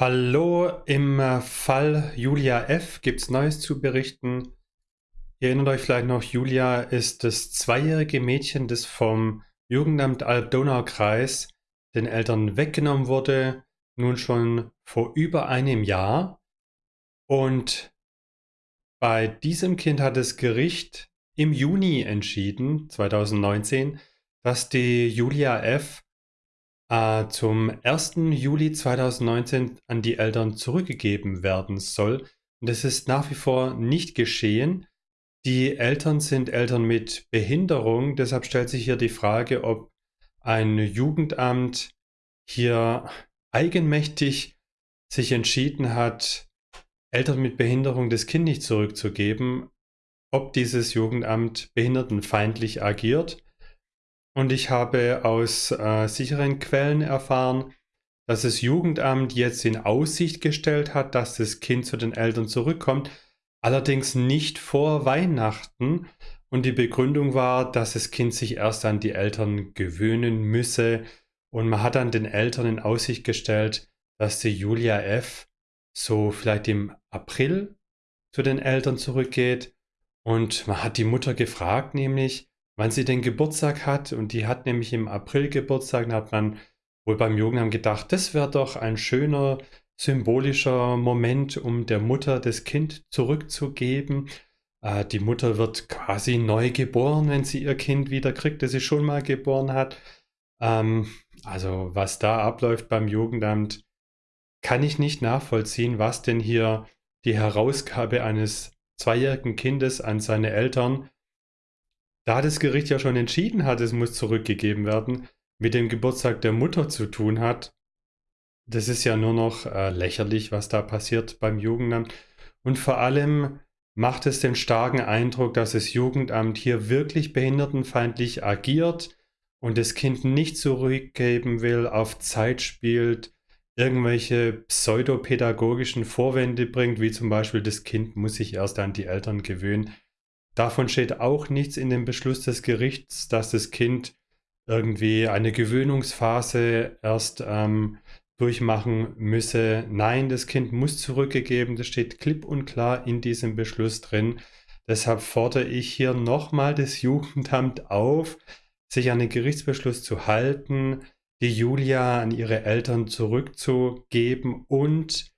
Hallo, im äh, Fall Julia F. gibt es Neues zu berichten. Ihr erinnert euch vielleicht noch, Julia ist das zweijährige Mädchen, das vom Jugendamt Alb-Donau-Kreis den Eltern weggenommen wurde, nun schon vor über einem Jahr. Und bei diesem Kind hat das Gericht im Juni entschieden, 2019, dass die Julia F äh, zum 1. Juli 2019 an die Eltern zurückgegeben werden soll. Und das ist nach wie vor nicht geschehen. Die Eltern sind Eltern mit Behinderung, deshalb stellt sich hier die Frage, ob ein Jugendamt hier eigenmächtig sich entschieden hat, Eltern mit Behinderung das Kind nicht zurückzugeben, ob dieses Jugendamt behindertenfeindlich agiert und ich habe aus äh, sicheren Quellen erfahren, dass das Jugendamt jetzt in Aussicht gestellt hat, dass das Kind zu den Eltern zurückkommt, allerdings nicht vor Weihnachten. Und die Begründung war, dass das Kind sich erst an die Eltern gewöhnen müsse. Und man hat dann den Eltern in Aussicht gestellt, dass die Julia F. so vielleicht im April zu den Eltern zurückgeht. Und man hat die Mutter gefragt, nämlich, wann sie den Geburtstag hat. Und die hat nämlich im April Geburtstag. Da hat man wohl beim Jugendamt gedacht, das wäre doch ein schöner symbolischer Moment, um der Mutter das Kind zurückzugeben. Äh, die Mutter wird quasi neu geboren, wenn sie ihr Kind wieder kriegt, das sie schon mal geboren hat. Ähm, also was da abläuft beim Jugendamt, kann ich nicht nachvollziehen, was denn hier die Herausgabe eines zweijährigen Kindes an seine Eltern da das Gericht ja schon entschieden hat, es muss zurückgegeben werden, mit dem Geburtstag der Mutter zu tun hat, das ist ja nur noch äh, lächerlich, was da passiert beim Jugendamt. Und vor allem macht es den starken Eindruck, dass das Jugendamt hier wirklich behindertenfeindlich agiert und das Kind nicht zurückgeben will, auf Zeit spielt, irgendwelche pseudopädagogischen Vorwände bringt, wie zum Beispiel das Kind muss sich erst an die Eltern gewöhnen. Davon steht auch nichts in dem Beschluss des Gerichts, dass das Kind irgendwie eine Gewöhnungsphase erst ähm, durchmachen müsse. Nein, das Kind muss zurückgegeben. Das steht klipp und klar in diesem Beschluss drin. Deshalb fordere ich hier nochmal das Jugendamt auf, sich an den Gerichtsbeschluss zu halten, die Julia an ihre Eltern zurückzugeben und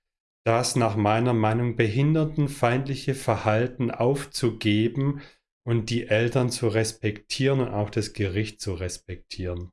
das nach meiner Meinung behindertenfeindliche Verhalten aufzugeben und die Eltern zu respektieren und auch das Gericht zu respektieren.